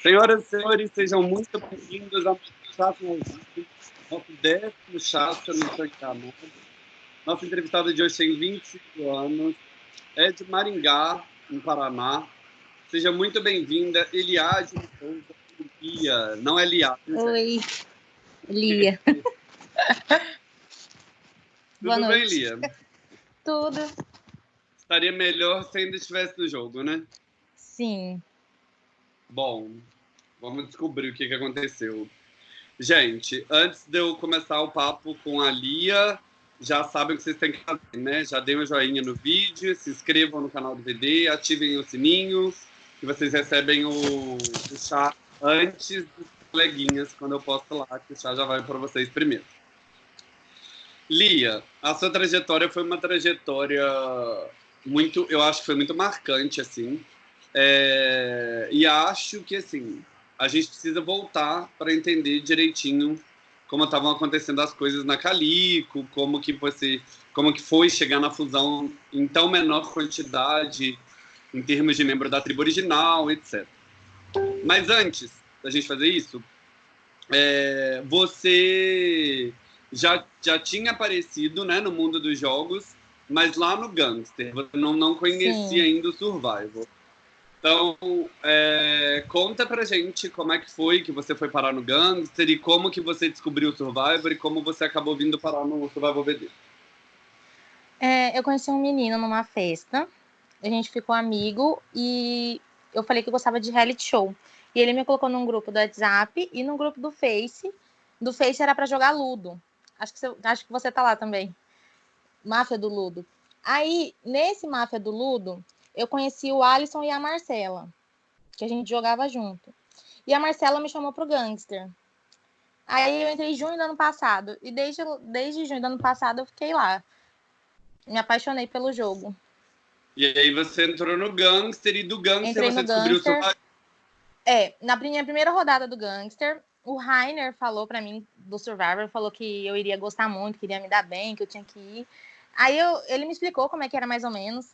Senhoras e senhores, sejam muito bem-vindos ao Chato nosso décimo chato no Instagram. Nossa entrevistada de hoje tem 25 anos, é de Maringá, no Paraná. Seja muito bem-vinda, Eliade Lia. Não é Lia. Oi, Lia. Tudo Boa bem, Lia? Tudo. Estaria melhor se ainda estivesse no jogo, né? Sim. Bom, vamos descobrir o que, que aconteceu. Gente, antes de eu começar o papo com a Lia, já sabem o que vocês têm que fazer, né? Já deem um joinha no vídeo, se inscrevam no canal do VD, ativem o sininho, que vocês recebem o, o chá antes dos coleguinhas, quando eu posto lá, que o chá já vai para vocês primeiro. Lia, a sua trajetória foi uma trajetória muito, eu acho que foi muito marcante, assim. É, e acho que, assim, a gente precisa voltar para entender direitinho como estavam acontecendo as coisas na Calico, como que você, como que foi chegar na fusão em tão menor quantidade em termos de membro da tribo original, etc. Mas antes da gente fazer isso, é, você já, já tinha aparecido né, no mundo dos jogos, mas lá no Gangster, você não, não conhecia Sim. ainda o Survival. Então, é, conta pra gente como é que foi que você foi parar no Gangster e como que você descobriu o Survivor e como você acabou vindo parar no Survival VD. É, eu conheci um menino numa festa, a gente ficou amigo e eu falei que eu gostava de reality show. E ele me colocou num grupo do WhatsApp e num grupo do Face. Do Face era para jogar Ludo. Acho que, você, acho que você tá lá também. Máfia do Ludo. Aí, nesse Máfia do Ludo, eu conheci o Alisson e a Marcela, que a gente jogava junto. E a Marcela me chamou pro Gangster. Aí eu entrei em junho do ano passado. E desde, desde junho do ano passado eu fiquei lá. Me apaixonei pelo jogo. E aí você entrou no Gangster e do Gangster Entrei você descobriu Gangster. o seu... É, na minha primeira rodada do Gangster, o Rainer falou para mim do Survivor, falou que eu iria gostar muito, que iria me dar bem, que eu tinha que ir. Aí eu, ele me explicou como é que era mais ou menos.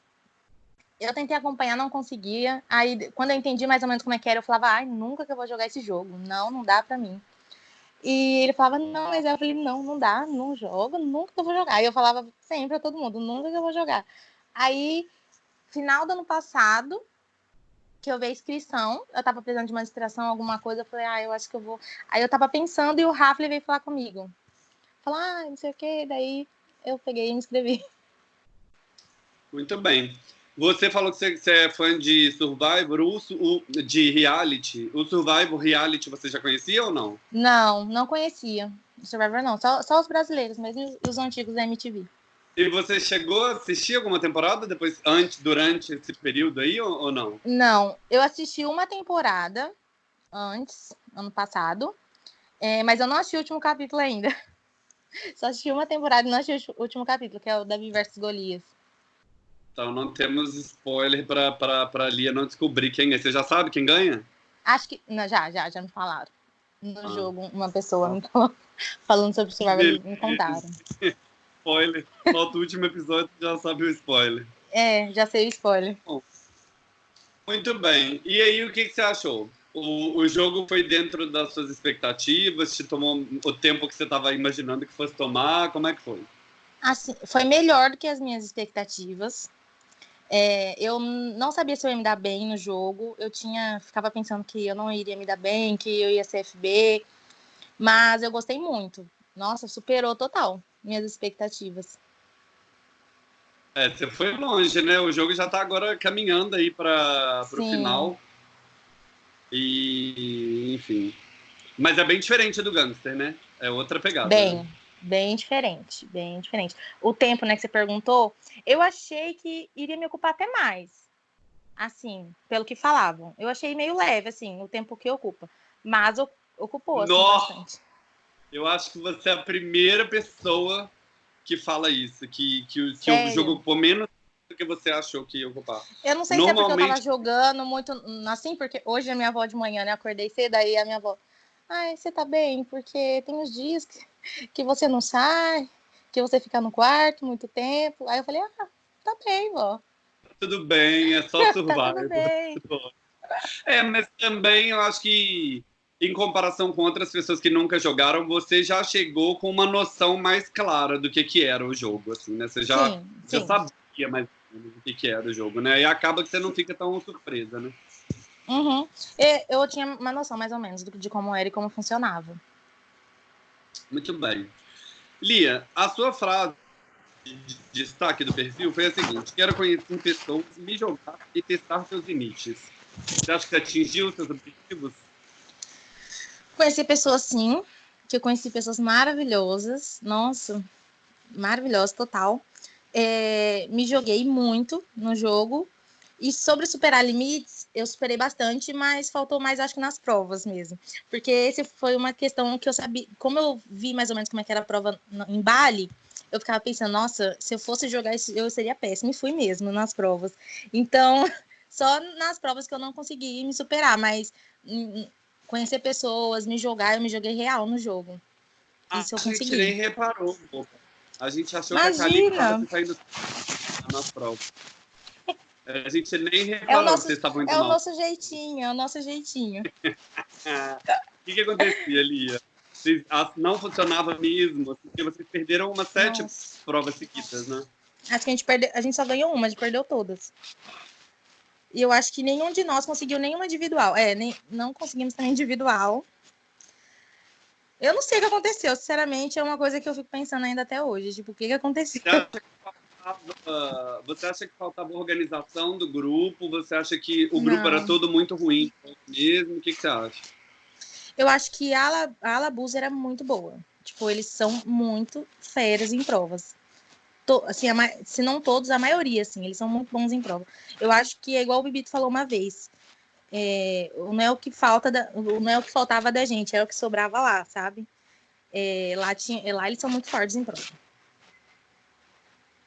Eu tentei acompanhar, não conseguia. Aí, quando eu entendi mais ou menos como é que era, eu falava, ai, nunca que eu vou jogar esse jogo. Não, não dá para mim. E ele falava, não, mas eu falei, não, não dá, não jogo, nunca que eu vou jogar. Aí eu falava sempre pra todo mundo, nunca que eu vou jogar. Aí, final do ano passado, que eu vi a inscrição, eu tava precisando de uma distração, alguma coisa, eu falei, ah, eu acho que eu vou. Aí eu tava pensando e o Rafa veio falar comigo. Falar, ah, não sei o quê, daí eu peguei e me inscrevi. Muito bem. Você falou que você, é fã de Survivor, o, de reality. O Survivor reality você já conhecia ou não? Não, não conhecia. Survivor não, só, só os brasileiros, mesmo os antigos da MTV. E você chegou a assistir alguma temporada depois, antes, durante esse período aí ou, ou não? Não, eu assisti uma temporada antes, ano passado, é, mas eu não assisti o último capítulo ainda. Só assisti uma temporada e não assisti o último capítulo, que é o Davi versus Golias. Então não temos spoiler para Lia não descobrir quem é. Você já sabe quem ganha? Acho que. Não, já, já, já me falaram. No ah. jogo, uma pessoa me falou, falando sobre Survivor, me contaram. spoiler. No último episódio já sabe o spoiler. É, já sei o spoiler. Bom, muito bem. E aí, o que, que você achou? O, o jogo foi dentro das suas expectativas? Te tomou o tempo que você estava imaginando que fosse tomar? Como é que foi? Assim, foi melhor do que as minhas expectativas. É, eu não sabia se eu ia me dar bem no jogo. Eu tinha, ficava pensando que eu não iria me dar bem, que eu ia ser FB, mas eu gostei muito. Nossa, superou total minhas expectativas. É, você foi longe, né? O jogo já está agora caminhando aí para o final. E, enfim. Mas é bem diferente do Gangster, né? É outra pegada. Bem, né? Bem diferente, bem diferente. O tempo, né, que você perguntou, eu achei que iria me ocupar até mais. Assim, pelo que falavam. Eu achei meio leve, assim, o tempo que ocupa. Mas ocupou, assim, Nossa. bastante. Eu acho que você é a primeira pessoa que fala isso, que, que, que o jogo ocupou menos do que você achou que ia ocupar. Eu não sei Normalmente... se é porque eu tava jogando muito assim, porque hoje a minha avó de manhã, né? Acordei cedo, aí a minha avó, ai, você tá bem, porque tem uns dias que, que você não sai, que você fica no quarto muito tempo. Aí eu falei, ah, tá bem, vó. tudo bem, é só tá survival. tudo bem. É, mas também eu acho que, em comparação com outras pessoas que nunca jogaram, você já chegou com uma noção mais clara do que, que era o jogo, assim, né? Você já, sim, já sim. sabia mais ou menos o que, que era o jogo, né? E acaba que você não fica tão surpresa, né? Uhum. E Eu tinha uma noção mais ou menos de como era e como funcionava. Muito bem. Lia, a sua frase de de destaque do perfil foi a seguinte: quero conhecer pessoas, me jogar e testar seus limites. Você acha que atingiu seus objetivos? Conheci pessoas, sim, que eu conheci pessoas maravilhosas, nossa, maravilhosas, total. É, me joguei muito no jogo. E sobre superar limites, eu superei bastante, mas faltou mais, acho que nas provas mesmo. Porque esse foi uma questão que eu sabia. Como eu vi mais ou menos como é que era a prova no- em Bali, eu ficava pensando, nossa, se eu fosse jogar isso, eu seria péssima. E fui mesmo nas provas. Então, só nas provas que eu não consegui me superar, mas hum, conhecer pessoas, me jogar, eu me joguei real no jogo. Isso eu a gente consegui. nem reparou, pô. A gente achou que a Imagina! Calico estava saindo nas provas. A gente nem reparou nosso- que vocês estavam indo É o mal. nosso jeitinho, é o nosso jeitinho. O que, que acontecia, Lia? Vocês, ah, não funcionava mesmo, porque vocês perderam umas sete Nossa. provas seguidas, né? Acho que a gente perdeu, a gente só ganhou uma, a gente perdeu todas. E eu acho que nenhum de nós conseguiu nenhuma individual. É, nem, não conseguimos também individual. Eu não sei o que aconteceu, sinceramente, é uma coisa que eu fico pensando ainda até hoje. Tipo, o que, que aconteceu? Você acha faltava, você acha que faltava organização do grupo? Você acha que o grupo Não. era todo muito ruim mesmo? O que, que você acha? Eu acho que a Ala- a era muito boa. Tipo, eles são muito feras em provas. To- assim, a se não todos, a maioria, assim, eles são muito bons em prova. Eu acho que é igual o Bibito falou uma vez. É, não é o que falta, da- não é o que faltava da gente, é o que sobrava lá, sabe? É, lá, tinha, lá eles são muito fortes em prova.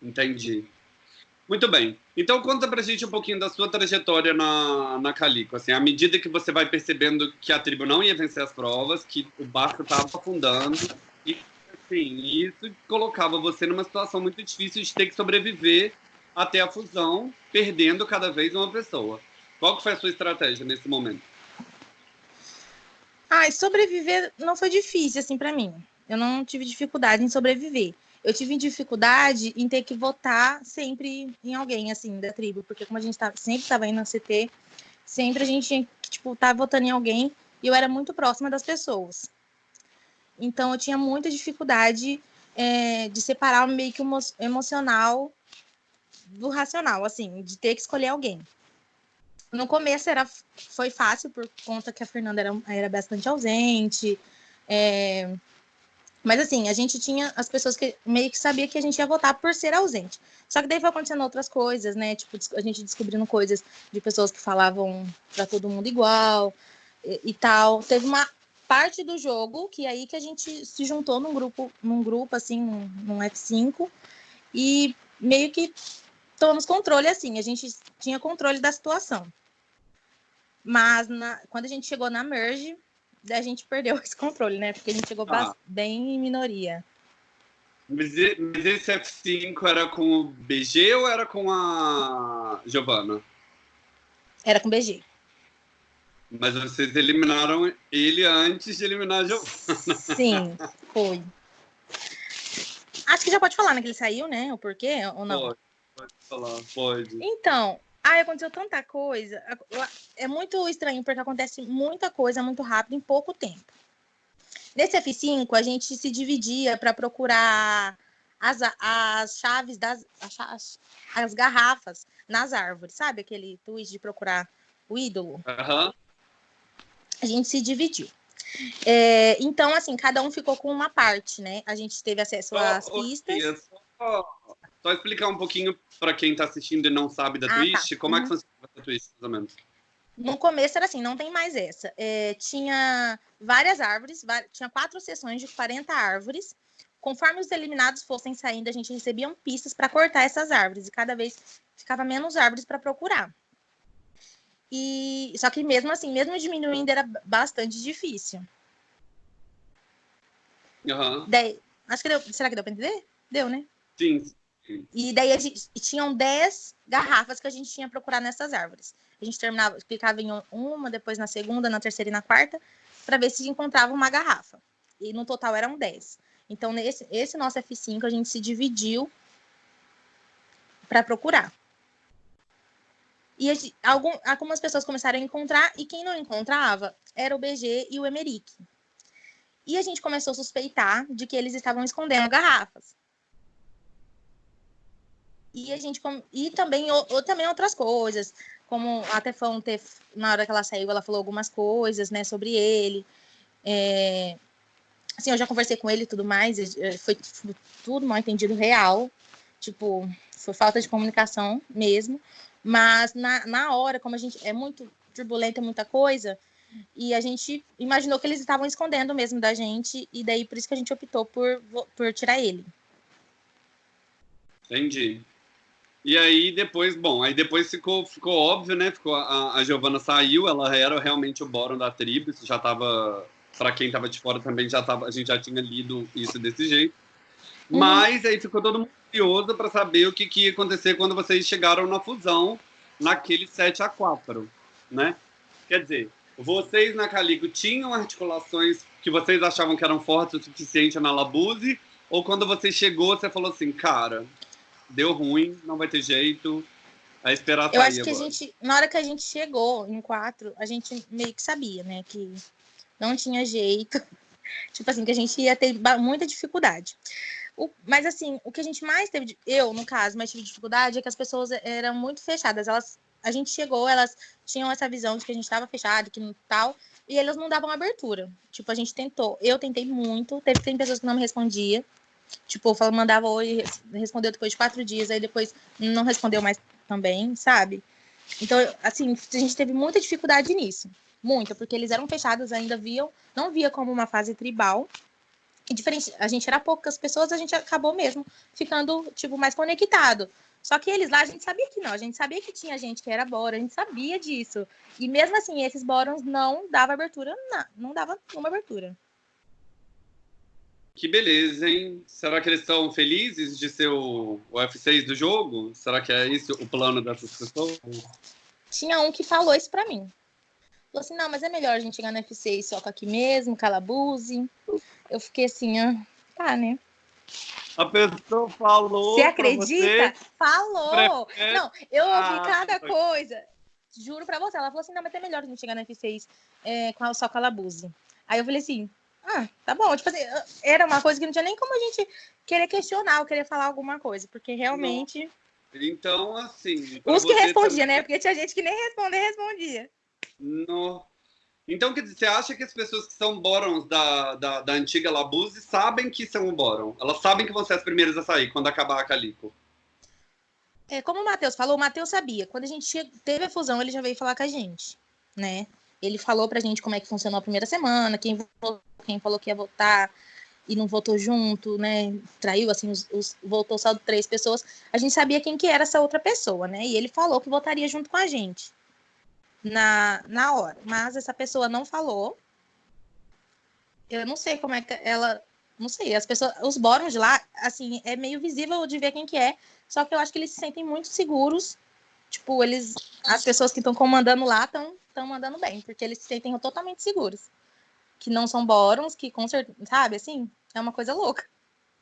Entendi. Muito bem. Então conta pra gente um pouquinho da sua trajetória na, na Calico. Assim, à medida que você vai percebendo que a tribo não ia vencer as provas, que o barco estava afundando, e assim, isso colocava você numa situação muito difícil de ter que sobreviver até a fusão, perdendo cada vez uma pessoa. Qual que foi a sua estratégia nesse momento? Ai, sobreviver não foi difícil, assim, pra mim. Eu não tive dificuldade em sobreviver. Eu tive dificuldade em ter que votar sempre em alguém, assim, da tribo. Porque como a gente tá, sempre estava indo na CT, sempre a gente tinha que, tipo, estar votando em alguém. E eu era muito próxima das pessoas. Então, eu tinha muita dificuldade é, de separar meio que o emo- emocional do racional, assim, de ter que escolher alguém. No começo era, foi fácil, por conta que a Fernanda era, era bastante ausente. é, Mas assim, a gente tinha as pessoas que meio que sabia que a gente ia votar por ser ausente. Só que daí foi acontecendo outras coisas, né? Tipo, a gente descobrindo coisas de pessoas que falavam para todo mundo igual e, e tal. Teve uma parte do jogo que é aí que a gente se juntou num grupo, num grupo assim, num, num F5 e meio que tomamos controle assim, a gente tinha controle da situação. Mas na- quando a gente chegou na merge, a gente perdeu esse controle, né? Porque a gente chegou Ah. bem em minoria. Mas mas esse F5 era com o BG ou era com a Giovana? Era com BG. Mas vocês eliminaram ele antes de eliminar a Giovana. Sim, foi. Acho que já pode falar, né? Que ele saiu, né? O porquê ou não? Pode, pode falar, pode. Então, ai, aconteceu tanta coisa. É muito estranho, porque acontece muita coisa muito rápido em pouco tempo. Nesse F5, a gente se dividia para procurar as, as chaves das as, as- as garrafas nas árvores, sabe? Aquele tweet de procurar o ídolo. Aham. A gente se dividiu. É, então, assim, cada um ficou com uma parte, né? A gente teve acesso às Ô, ô, pistas. Tia, Só, só explicar um pouquinho para quem está assistindo e não sabe da Ah, Twitch, tá. como é que Uhum. funciona a Twitch, mais ou menos. No começo era assim, não tem mais essa. É, tinha várias árvores, tinha quatro sessões de 40 árvores. Conforme os eliminados fossem saindo, a gente recebia pistas para cortar essas árvores. E cada vez ficava menos árvores para procurar. E só que mesmo assim, mesmo diminuindo, era bastante difícil. Aham. Daí, acho que deu, será que deu para entender? Deu, né? Sim, E daí a gente, tinham 10 garrafas que a gente tinha procurar nessas árvores. A gente terminava, clicava em uma, depois na segunda, na terceira e na quarta, para ver se encontrava uma garrafa. E no total eram 10. Então, nesse esse nosso F5, a gente se dividiu para procurar. E gente, algum, algumas pessoas começaram a encontrar, e quem não encontrava era o BG e o Emerick. E a gente começou a suspeitar de que eles estavam escondendo garrafas. E a gente e também ou, também outras coisas, como a Tefão ter, na hora que ela saiu, ela falou algumas coisas, né, sobre ele. É, assim, eu já conversei com ele e tudo mais, foi, foi tudo mal entendido real, tipo, foi falta de comunicação mesmo. Mas na, na hora, como a gente é muito turbulenta, muita coisa, e a gente imaginou que eles estavam escondendo mesmo da gente, e daí por isso que a gente optou por, por tirar ele. Entendi. E aí depois, bom, aí depois ficou, ficou óbvio, né? Ficou, a, a Giovana saiu, ela era realmente o Boron da tribo, isso já estava, para quem estava de fora também já tava, a gente já tinha lido isso desse jeito. Uhum. Mas aí ficou todo mundo curioso para saber o que, que ia acontecer quando vocês chegaram na fusão, naquele 7 a 4 né? Quer dizer, vocês na Calico tinham articulações que vocês achavam que eram fortes o suficiente na Labuse? Ou quando você chegou, você falou assim, cara, deu ruim, não vai ter jeito. A esperar Eu acho que agora. a gente, na hora que a gente chegou em quatro, a gente meio que sabia, né, que não tinha jeito. tipo assim, que a gente ia ter muita dificuldade. O, mas assim, o que a gente mais teve, eu no caso, mais tive dificuldade é que as pessoas eram muito fechadas. Elas, a gente chegou, elas tinham essa visão de que a gente estava fechado, que não tal, e elas não davam abertura. Tipo, a gente tentou, eu tentei muito, teve tem pessoas que não me respondia. Tipo, eu mandava oi, respondeu depois de quatro dias, aí depois não respondeu mais também, sabe? Então, assim, a gente teve muita dificuldade nisso. Muita, porque eles eram fechados, ainda viam, não via como uma fase tribal. E diferente, a gente era poucas pessoas, a gente acabou mesmo ficando, tipo, mais conectado. Só que eles lá, a gente sabia que não, a gente sabia que tinha gente que era bora, a gente sabia disso. E mesmo assim, esses bórons não dava abertura, não, não dava uma abertura. Que beleza, hein? Será que eles estão felizes de ser o, o F6 do jogo? Será que é isso o plano dessas pessoas? Tinha um que falou isso pra mim. Falou assim, não, mas é melhor a gente chegar no F6 só com aqui mesmo, calabuse. Eu fiquei assim, ah, tá, né? A pessoa falou. Você acredita? Falou! Prefere... Não, eu ouvi ah, cada foi. coisa. Juro pra você. Ela falou assim: não, mas é melhor a gente chegar no F6 é, com a, só calabuse. Aí eu falei assim: ah, tá bom. Tipo assim, era uma coisa que não tinha nem como a gente querer questionar ou querer falar alguma coisa, porque realmente. Então, assim. Os que respondiam, também... né? Porque tinha gente que nem responder, respondia. No... Então, quer dizer, você acha que as pessoas que são Borons da, da, da antiga Labuse sabem que são o Boron? Elas sabem que vão ser as primeiras a sair quando acabar a Calico? É, como o Matheus falou, o Matheus sabia. Quando a gente teve a fusão, ele já veio falar com a gente, né? Ele falou pra gente como é que funcionou a primeira semana, quem, votou, quem falou que ia votar e não votou junto, né? Traiu, assim, os, os, votou só três pessoas. A gente sabia quem que era essa outra pessoa, né? E ele falou que votaria junto com a gente na, na hora. Mas essa pessoa não falou. Eu não sei como é que ela. Não sei, as pessoas, os bórons lá, assim, é meio visível de ver quem que é. Só que eu acho que eles se sentem muito seguros. Tipo, eles. As pessoas que estão comandando lá estão estão mandando bem, porque eles se sentem totalmente seguros. Que não são bórons, que com certeza, sabe, assim, é uma coisa louca.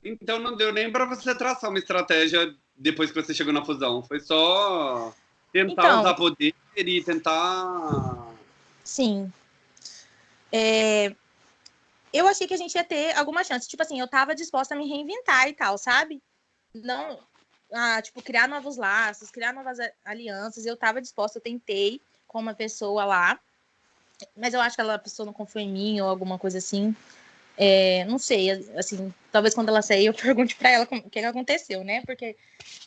Então não deu nem para você traçar uma estratégia depois que você chegou na fusão. Foi só tentar então, usar poder e tentar. Sim. É... Eu achei que a gente ia ter alguma chance. Tipo assim, eu tava disposta a me reinventar e tal, sabe? Não, ah, tipo, criar novos laços, criar novas alianças. Eu tava disposta, eu tentei com uma pessoa lá, mas eu acho que ela, a pessoa não confiou em mim ou alguma coisa assim. É, não sei, assim, talvez quando ela sair eu pergunte para ela o que, aconteceu, né? Porque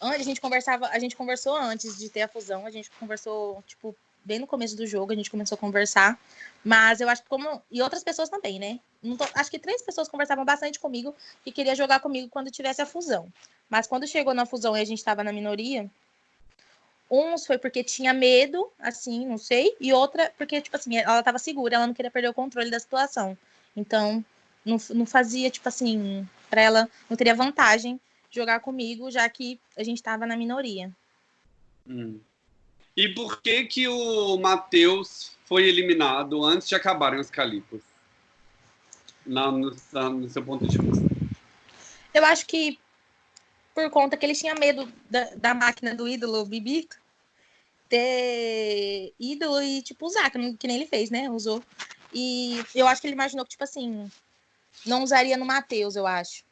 a gente conversava, a gente conversou antes de ter a fusão, a gente conversou, tipo, bem no começo do jogo, a gente começou a conversar, mas eu acho que como e outras pessoas também, né? Tô, acho que três pessoas conversavam bastante comigo e queria jogar comigo quando tivesse a fusão. Mas quando chegou na fusão e a gente estava na minoria, Uns foi porque tinha medo, assim, não sei, e outra porque, tipo assim, ela tava segura, ela não queria perder o controle da situação. Então, não, não fazia, tipo assim, para ela, não teria vantagem jogar comigo, já que a gente estava na minoria. Hum. E por que que o Matheus foi eliminado antes de acabarem os Calipos? Na, no, na, no seu ponto de vista. Eu acho que por conta que ele tinha medo da, da máquina do ídolo Bibito ter ídolo e, tipo, usar, que nem ele fez, né? Usou. E eu acho que ele imaginou que, tipo assim, não usaria no Matheus, eu acho.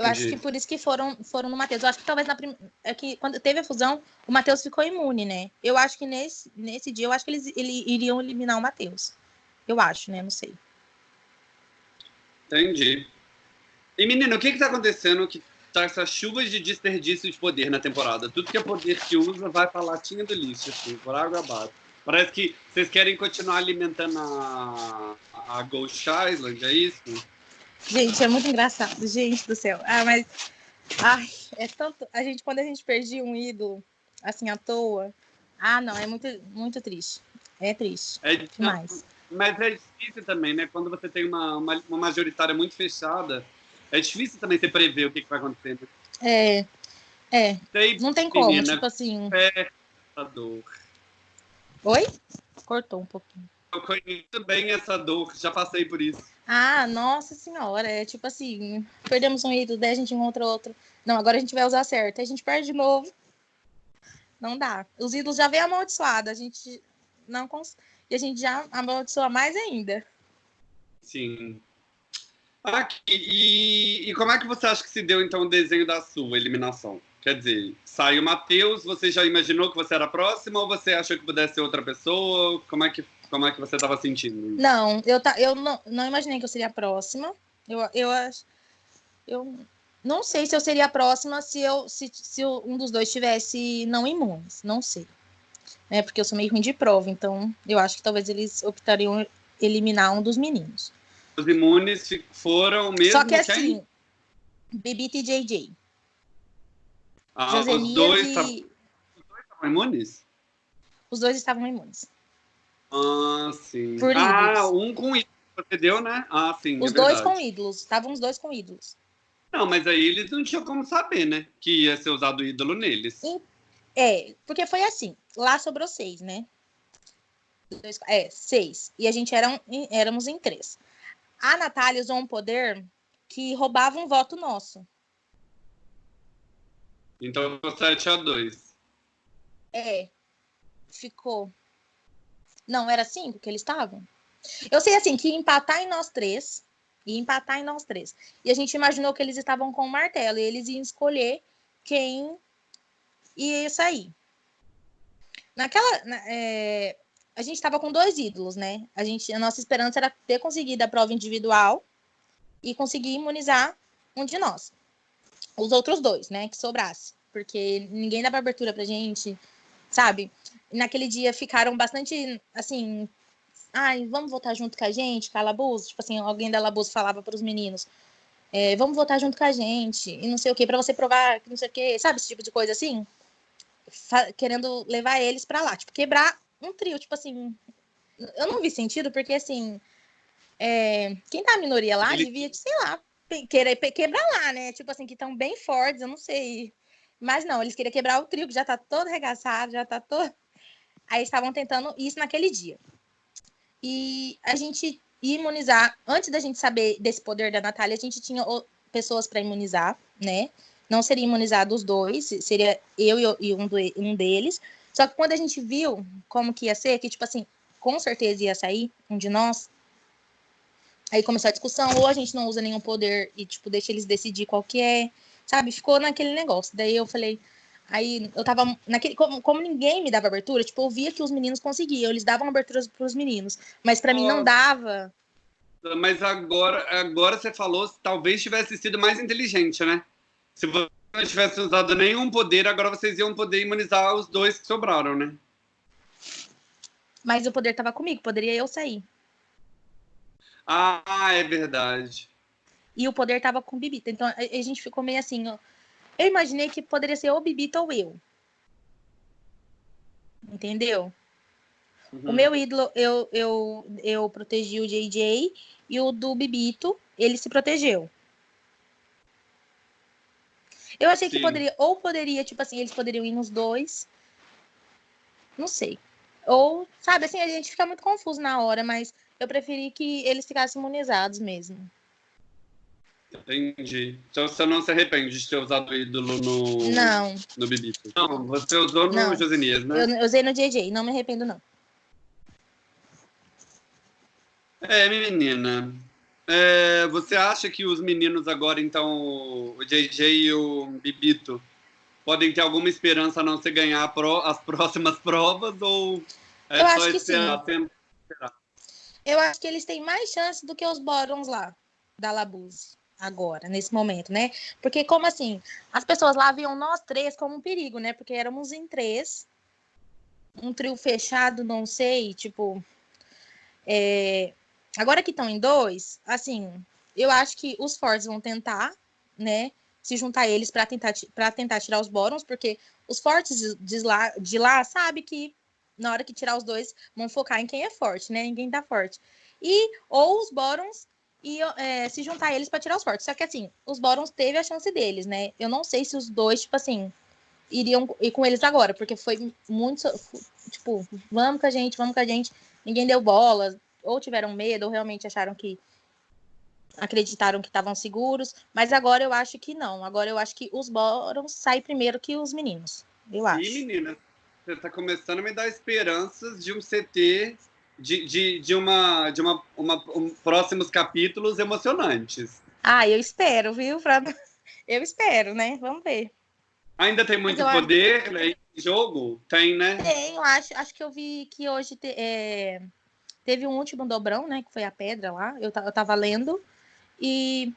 Eu Entendi. acho que por isso que foram, foram no Matheus. Eu acho que talvez na prim... é que quando teve a fusão, o Matheus ficou imune, né? Eu acho que nesse, nesse dia, eu acho que eles ele, iriam eliminar o Matheus. Eu acho, né? Não sei. Entendi. E, menino, o que que tá acontecendo que tá essa chuva de desperdício de poder na temporada? Tudo que é poder que usa vai pra latinha do lixo, assim, por água abaixo. Parece que vocês querem continuar alimentando a, a Ghost Island, é isso? Gente, é muito engraçado, gente do céu. Ah, mas. Ai, é tanto. A gente, quando a gente perdia um ídolo, assim, à toa. Ah, não, é muito, muito triste. É triste. É demais. Mas é difícil também, né? Quando você tem uma, uma, uma majoritária muito fechada, é difícil também você prever o que, que vai acontecer. Né? É. É. não tem como, menina, tipo assim. É dor. Oi? Cortou um pouquinho. Eu conheço bem essa dor, já passei por isso. Ah, nossa senhora, é tipo assim, perdemos um ídolo, daí a gente encontra outro. Não, agora a gente vai usar certo, aí a gente perde de novo. Não dá. Os ídolos já vêm amaldiçoados, a gente não consegue. E a gente já amaldiçoa mais ainda. Sim. Aqui, e, e como é que você acha que se deu, então, o desenho da sua eliminação? Quer dizer, saiu o Matheus, você já imaginou que você era próxima ou você achou que pudesse ser outra pessoa? Como é que, como é que você estava sentindo? Não, eu, ta, eu não, não imaginei que eu seria a próxima. Eu, eu, eu não sei se eu seria a próxima se, eu, se, se um dos dois tivesse não imunes. Não sei. É, porque eu sou meio ruim de prova, então eu acho que talvez eles optariam eliminar um dos meninos. Os imunes foram mesmo. Só que assim, Bibita e JJ. Ah, os dois, e... os dois estavam imunes? Os dois estavam imunes. Ah, sim. Por ah, ídolos. um com ídolos. Você deu, né? Ah, sim. É os é dois com ídolos. Estavam os dois com ídolos. Não, mas aí eles não tinham como saber, né? Que ia ser usado ídolo neles. É, porque foi assim. Lá sobrou seis, né? Dois, é, seis. E a gente era, éramos em três. A Natália usou um poder que roubava um voto nosso. Então ficou 7 a 2. É. Ficou. Não, era 5 que eles estavam? Eu sei assim, que empatar em nós três. Ia empatar em nós três. E a gente imaginou que eles estavam com o martelo. E eles iam escolher quem ia sair. Naquela. É, a gente estava com dois ídolos, né? A, gente, a nossa esperança era ter conseguido a prova individual e conseguir imunizar um de nós os outros dois, né, que sobrasse, porque ninguém dava abertura pra gente, sabe? Naquele dia ficaram bastante, assim, ai, vamos votar junto com a gente, Calabouço, tipo assim, alguém da Labouço falava para os meninos, é, vamos votar junto com a gente, e não sei o que, para você provar que não sei o que, sabe, esse tipo de coisa assim? querendo levar eles para lá, tipo, quebrar um trio, tipo assim, eu não vi sentido, porque assim, é, quem tá a minoria lá Ele... devia, sei lá, querer quebrar lá, né? Tipo assim, que estão bem fortes, eu não sei. Mas não, eles queriam quebrar o trio, que já tá todo arregaçado, já tá todo. Aí estavam tentando isso naquele dia. E a gente imunizar, antes da gente saber desse poder da Natália, a gente tinha pessoas para imunizar, né? Não seria imunizado os dois, seria eu e um, do, um deles. Só que quando a gente viu como que ia ser, que tipo assim, com certeza ia sair um de nós, Aí começou a discussão, ou a gente não usa nenhum poder e, tipo, deixa eles decidir qual que é, sabe? Ficou naquele negócio. Daí eu falei, aí eu tava naquele, como, como ninguém me dava abertura, tipo, eu via que os meninos conseguiam, eles davam abertura pros meninos, mas para mim não dava. Mas agora, agora você falou, talvez tivesse sido mais inteligente, né? Se você não tivesse usado nenhum poder, agora vocês iam poder imunizar os dois que sobraram, né? Mas o poder tava comigo, poderia eu sair. Ah, é verdade. E o poder tava com Bibita. Então a, a gente ficou meio assim, ó. Eu imaginei que poderia ser ou Bibita ou eu. Entendeu? Uhum. O meu ídolo, eu, eu, eu protegi o JJ e o do Bibito, ele se protegeu. Eu achei Sim. que poderia, ou poderia, tipo assim, eles poderiam ir nos dois. Não sei. Ou, sabe, assim, a gente fica muito confuso na hora, mas eu preferi que eles ficassem imunizados mesmo. Entendi. Então você não se arrepende de ter usado o ídolo no. Não. No Bibito. Não, você usou no não. Josenias, né? Eu usei no JJ, não me arrependo, não. É, menina. É, você acha que os meninos agora, então, o JJ e o Bibito, podem ter alguma esperança a não ser ganhar as próximas provas ou é Eu só acho que sim. Eu acho que eles têm mais chance do que os Borons lá, da Labuse, agora, nesse momento, né? Porque, como assim, as pessoas lá viam nós três como um perigo, né? Porque éramos em três, um trio fechado, não sei, tipo. É, Agora que estão em dois, assim, eu acho que os fortes vão tentar, né, se juntar eles para tentar, tentar tirar os Borons, porque os fortes de lá, de lá sabe que na hora que tirar os dois, vão focar em quem é forte, né? Em quem tá forte. E, ou os Borons e é, se juntar eles para tirar os fortes. Só que assim, os Borons teve a chance deles, né? Eu não sei se os dois, tipo assim, iriam ir com eles agora, porque foi muito, tipo, vamos com a gente, vamos com a gente. Ninguém deu bola, ou tiveram medo, ou realmente acharam que acreditaram que estavam seguros, mas agora eu acho que não. Agora eu acho que os Borons saem primeiro que os meninos. Eu acho. E menina, você está começando a me dar esperanças de um CT de, de, de uma de uma, uma um, próximos capítulos emocionantes. Ah, eu espero, viu? Pra... Eu espero, né? Vamos ver. Ainda tem muito poder acho... né, em jogo? Tem, né? Tem, eu acho. Acho que eu vi que hoje te, é Teve um último dobrão, né? Que foi a pedra lá. Eu, eu tava lendo. E.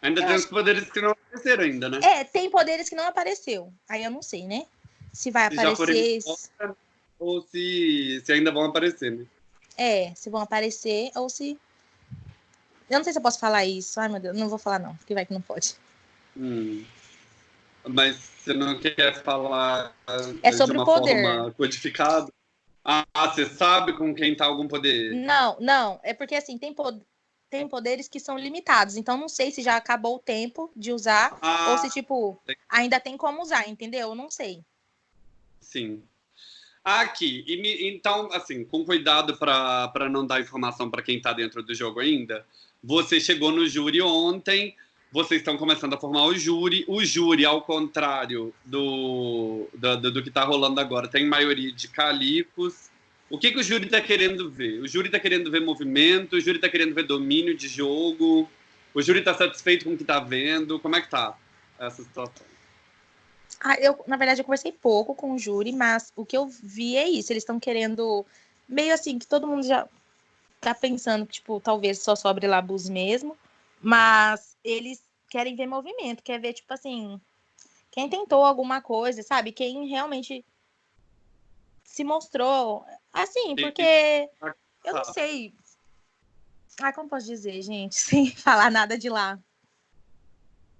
Ainda tem os poderes que não apareceram ainda, né? É, tem poderes que não apareceu. Aí eu não sei, né? Se vai se aparecer. Ou se, se ainda vão aparecer, né? É, se vão aparecer ou se. Eu não sei se eu posso falar isso. Ai, meu Deus, não vou falar, não, porque vai que não pode. Hum. Mas você não quer falar é sobre de uma o poder. forma codificada? Ah, você sabe com quem tá algum poder? Não, não. É porque assim, tem, tem poderes que são limitados. Então não sei se já acabou o tempo de usar ah, ou se, tipo, ainda tem como usar, entendeu? Eu não sei. Sim. Aqui, e me, então, assim, com cuidado para não dar informação para quem está dentro do jogo ainda, você chegou no júri ontem, vocês estão começando a formar o júri. O júri, ao contrário do, do, do, do que está rolando agora, tem maioria de calicos. O que, que o júri está querendo ver? O júri está querendo ver movimento, o júri está querendo ver domínio de jogo, o júri está satisfeito com o que está vendo. Como é que tá essa situação? Ah, eu, na verdade, eu conversei pouco com o júri, mas o que eu vi é isso. Eles estão querendo, meio assim, que todo mundo já tá pensando que, tipo, talvez só sobre Labus mesmo, mas eles querem ver movimento, quer ver, tipo assim, quem tentou alguma coisa, sabe? Quem realmente se mostrou. Assim, porque eu não sei. Ah, como posso dizer, gente, sem falar nada de lá.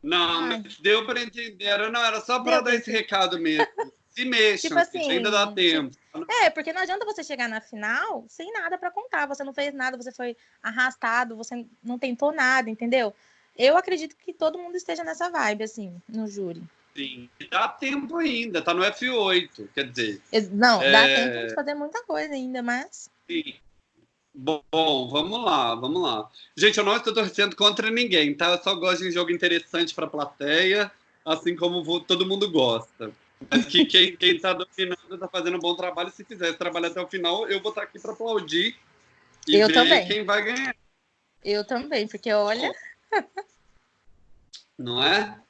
Não, deu para entender. Não, era só para dar esse recado mesmo. Se mexam, tipo assim, ainda dá tempo. É, porque não adianta você chegar na final sem nada para contar. Você não fez nada, você foi arrastado, você não tentou nada, entendeu? Eu acredito que todo mundo esteja nessa vibe, assim, no júri. Sim, dá tempo ainda, tá no F8, quer dizer. Não, é... dá tempo de fazer muita coisa ainda, mas. Sim. Bom, vamos lá, vamos lá. Gente, eu não estou torcendo contra ninguém, tá? Eu só gosto de um jogo interessante para a plateia, assim como vou, todo mundo gosta. Mas que quem, quem tá dominando está fazendo um bom trabalho. Se fizer esse trabalho até o final, eu vou estar tá aqui para aplaudir e eu ver também. quem vai ganhar. Eu também, porque olha. Não é?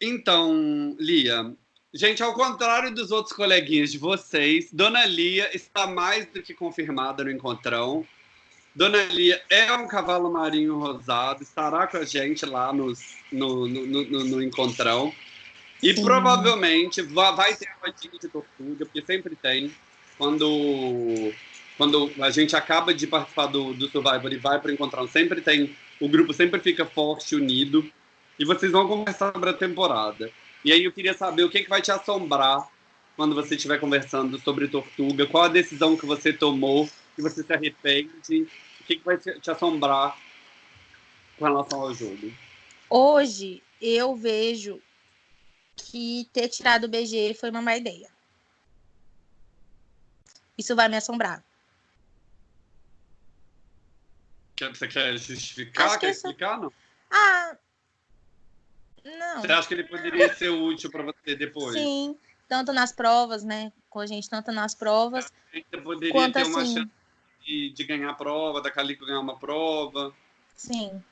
Então, Lia, gente, ao contrário dos outros coleguinhas de vocês, Dona Lia está mais do que confirmada no encontrão. Dona Lia é um cavalo marinho rosado, estará com a gente lá nos, no, no, no, no encontrão. E Sim. provavelmente vai ter a rodinha de tortuga, porque sempre tem. Quando, quando a gente acaba de participar do, do Survivor e vai para o encontrão, sempre tem o grupo sempre fica forte, unido, e vocês vão conversar sobre a temporada. E aí eu queria saber o que, que vai te assombrar quando você estiver conversando sobre Tortuga, qual a decisão que você tomou, que você se arrepende, o que, que vai te assombrar com relação ao jogo. Hoje, eu vejo que ter tirado o BG foi uma má ideia. Isso vai me assombrar. Você quer justificar? Quer explicar? Não? Ah, não. Você acha que ele poderia ser útil para você depois? Sim, tanto nas provas, né? Com a gente, tanto nas provas. Você poderia quanto ter uma assim... chance de, de, ganhar a prova, da Calico ganhar uma prova. Sim.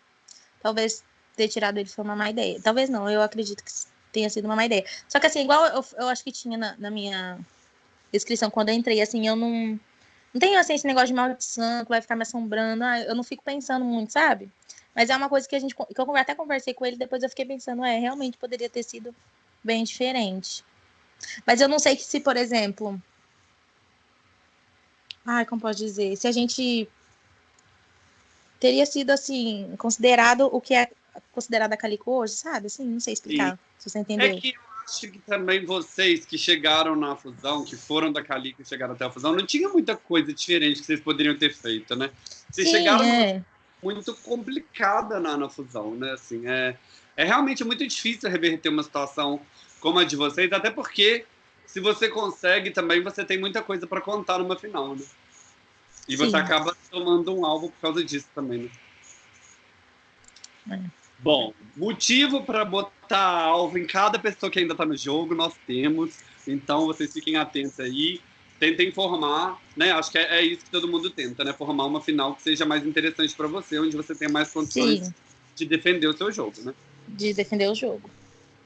Talvez ter tirado ele foi uma má ideia. Talvez não, eu acredito que tenha sido uma má ideia. Só que assim, igual eu, eu acho que tinha na, na minha descrição quando eu entrei, assim, eu não. Não tenho assim esse negócio de maldição que vai ficar me assombrando. Ah, eu não fico pensando muito, sabe? Mas é uma coisa que a gente que eu até conversei com ele, depois eu fiquei pensando, é, realmente poderia ter sido bem diferente. Mas eu não sei que se, por exemplo, ai, como pode dizer, se a gente teria sido assim, considerado o que é considerado a Calico hoje, sabe? Assim, não sei explicar, se você entendeu. É que eu acho que também vocês que chegaram na fusão, que foram da Calico e chegaram até a fusão, não tinha muita coisa diferente que vocês poderiam ter feito, né? Vocês Sim, chegaram é muito complicada na, na fusão, né? Assim, é, é realmente muito difícil reverter uma situação como a de vocês, até porque se você consegue também, você tem muita coisa para contar numa final, né? E Sim. você acaba tomando um alvo por causa disso também, né? É. Bom, motivo para botar alvo em cada pessoa que ainda está no jogo, nós temos. Então, vocês fiquem atentos aí tentem formar, né? Acho que é, é, isso que todo mundo tenta, né? Formar uma final que seja mais interessante para você, onde você tenha mais condições Sim. de defender o seu jogo, né? De defender o jogo.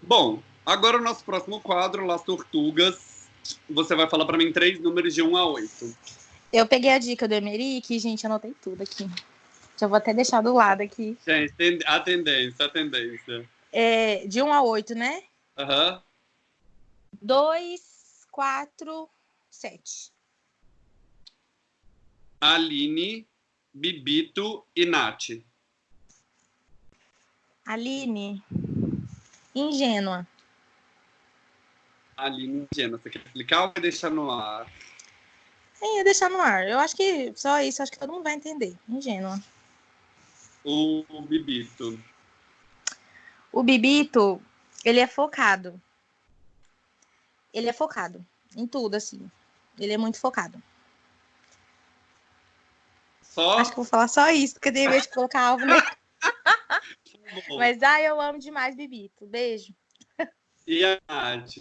Bom, agora o nosso próximo quadro, Las Tortugas. Você vai falar para mim três números de 1 a 8. Eu peguei a dica do Emerick, gente, anotei tudo aqui. Já vou até deixar do lado aqui. Gente, a tendência, a tendência. É, de 1 a 8, né? Aham. Uhum. 2, 4, sete. Aline, Bibito e Nath. Aline, ingênua. Aline, ingênua. Você quer explicar ou vai deixar no ar? Sim, ia deixar no ar. Eu acho que só isso, acho que todo mundo vai entender. Ingênua. O Bibito. O Bibito, ele é focado. Ele é focado em tudo, assim. Ele é muito focado. Só? Acho que vou falar só isso, porque tem vez de colocar alvo nele. Mas, ah, eu amo demais Bibito. Beijo. E a Nath?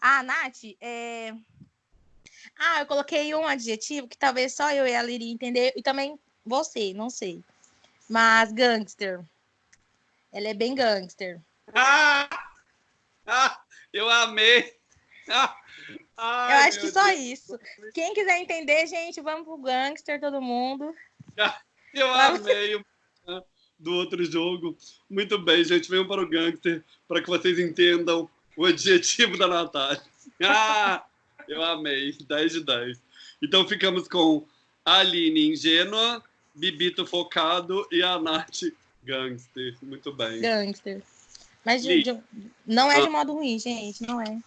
Ah, Nath, é... Ah, eu coloquei um adjetivo que talvez só eu e ela iria entender, e também você, não sei. Mas gangster. Ela é bem gangster. Ah! ah eu amei! Ah! Ai, eu acho que só Deus. isso. Quem quiser entender, gente, vamos pro gangster, todo mundo. Eu amei o do outro jogo. Muito bem, gente. Venham para o gangster para que vocês entendam o adjetivo da Natália. Ah, eu amei. 10 de 10. Então ficamos com a Aline ingênua, Bibito focado e a Nath gangster. Muito bem. Gangster. Mas de, de, não é de ah. modo ruim, gente. Não é.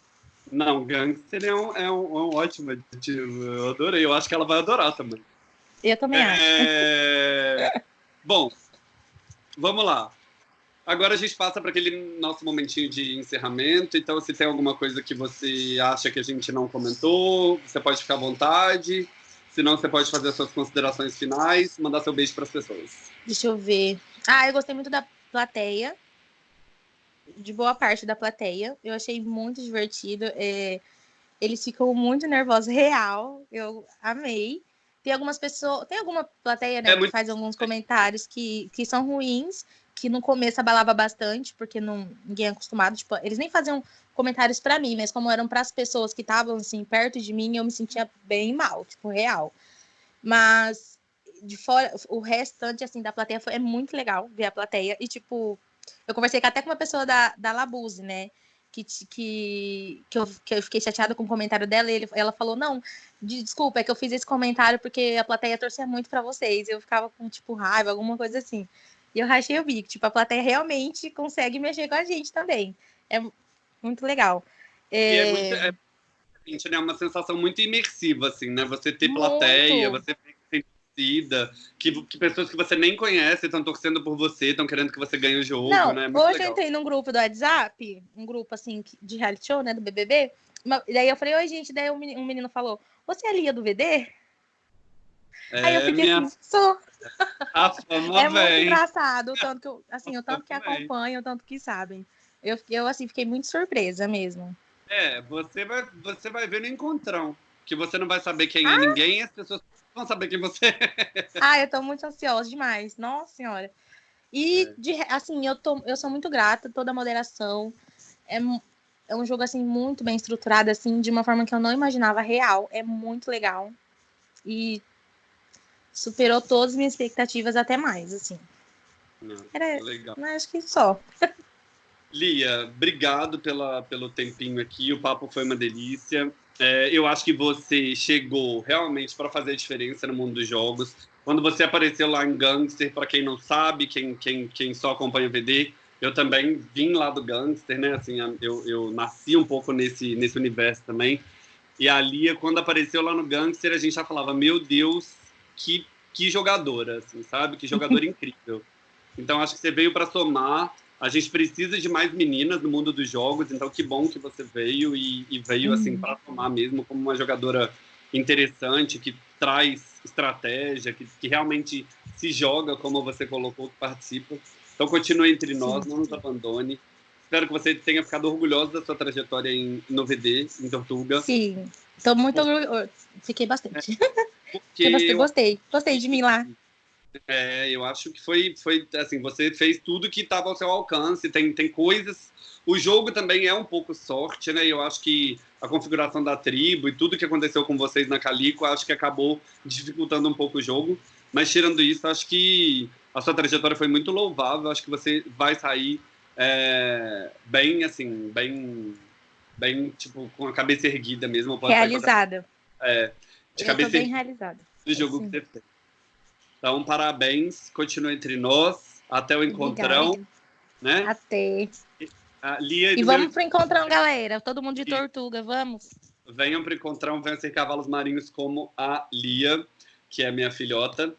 Não, gangster é um, é um, é um ótimo adjetivo. Eu adorei. Eu acho que ela vai adorar também. Eu também é... acho. Bom, vamos lá. Agora a gente passa para aquele nosso momentinho de encerramento. Então, se tem alguma coisa que você acha que a gente não comentou, você pode ficar à vontade. Se não, você pode fazer as suas considerações finais, mandar seu beijo para as pessoas. Deixa eu ver. Ah, eu gostei muito da plateia de boa parte da plateia. Eu achei muito divertido. É, eles ficam muito nervosos, real. Eu amei. Tem algumas pessoas, tem alguma plateia né, é muito... que faz alguns comentários que, que são ruins, que no começo abalava bastante, porque não, ninguém é acostumado. Tipo, eles nem faziam comentários para mim, mas como eram para as pessoas que estavam assim perto de mim, eu me sentia bem mal, tipo, real. Mas de fora, o restante assim da plateia foi, é muito legal ver a plateia e tipo eu conversei até com uma pessoa da, da Labuse, né? Que, que, que, eu, que eu fiquei chateada com o comentário dela, e ele, ela falou: Não, desculpa, é que eu fiz esse comentário porque a plateia torcia muito para vocês. Eu ficava com, tipo, raiva, alguma coisa assim. E eu rachei o bico. Tipo, a plateia realmente consegue mexer com a gente também. É muito legal. É... é, muito, é, né, uma sensação muito imersiva, assim, né? Você ter plateia, muito. você torcida, que, que pessoas que você nem conhece estão torcendo por você, estão querendo que você ganhe o jogo, Não, né? Muito hoje legal. eu entrei num grupo do WhatsApp, um grupo assim de reality show, né, do BBB. e daí eu falei, oi gente, daí um menino falou, você é a Lia do VD? É, Aí eu fiquei minha... assim, sou. A fama é muito engraçado, o tanto que eu, assim, o tanto que acompanham, o tanto que sabem. Eu, eu assim, fiquei muito surpresa mesmo. É, você vai, você vai ver no encontrão, que você não vai saber quem é ah. é ninguém as pessoas vão saber quem você é. Ah, eu tô muito ansiosa demais, nossa senhora. E, é. de, assim, eu, tô, eu sou muito grata, toda a moderação. É, é um jogo, assim, muito bem estruturado, assim, de uma forma que eu não imaginava real. É muito legal. E superou todas as minhas expectativas, até mais, assim. Não, Era, legal. Acho que só. Lia, obrigado pela, pelo tempinho aqui. O papo foi uma delícia. É, eu acho que você chegou realmente para fazer a diferença no mundo dos jogos. Quando você apareceu lá em Gangster, para quem não sabe, quem, quem, quem só acompanha o VD, eu também vim lá do Gangster, né? Assim, eu, eu nasci um pouco nesse, nesse universo também. E a Lia, quando apareceu lá no Gangster, a gente já falava: Meu Deus, que, que jogadora, assim, sabe? Que jogadora incrível. Então, acho que você veio para somar a gente precisa de mais meninas no mundo dos jogos, então que bom que você veio e, e veio assim uhum. para tomar mesmo como uma jogadora interessante que traz estratégia, que, que, realmente se joga como você colocou, que participa. Então continue entre nós, não nos abandone. Espero que você tenha ficado orgulhosa da sua trajetória em, no VD, em Tortuga. Sim, estou muito orgulhosa. Fiquei bastante. É, porque gostei, gostei, gostei de mim lá. É, eu acho que foi, foi assim, você fez tudo que estava ao seu alcance, tem, tem coisas. O jogo também é um pouco sorte, né? Eu acho que a configuração da tribo e tudo que aconteceu com vocês na Calico, acho que acabou dificultando um pouco o jogo. Mas tirando isso, acho que a sua trajetória foi muito louvável. Acho que você vai sair é, bem, assim, bem, bem, tipo, com a cabeça erguida mesmo. Realizada. É, de Eu cabeça bem realizada. Do jogo que você fez. Então, parabéns, continua entre nós. Até o encontrão. Né? Até. A Lia e vamos meu... pro encontrão, galera. Todo mundo de Tortuga, vamos. Venham pro encontrão, venham ser cavalos marinhos como a Lia, que é minha filhota.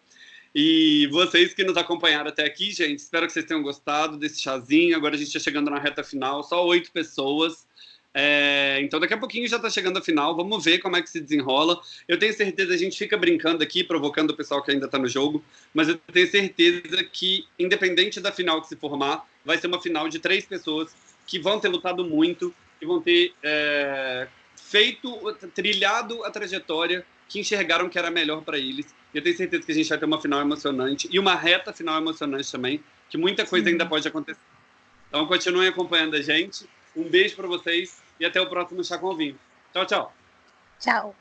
E vocês que nos acompanharam até aqui, gente, espero que vocês tenham gostado desse chazinho. Agora a gente está chegando na reta final, só oito pessoas. É, então daqui a pouquinho já está chegando a final, vamos ver como é que se desenrola. Eu tenho certeza, a gente fica brincando aqui, provocando o pessoal que ainda está no jogo, mas eu tenho certeza que, independente da final que se formar, vai ser uma final de três pessoas que vão ter lutado muito, que vão ter é, feito, trilhado a trajetória que enxergaram que era melhor para eles. Eu tenho certeza que a gente vai ter uma final emocionante e uma reta final emocionante também, que muita coisa Sim. ainda pode acontecer. Então continuem acompanhando a gente. Um beijo para vocês e até o próximo Chá com Vinho. Tchau, tchau. Tchau.